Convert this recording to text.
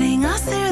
guiding us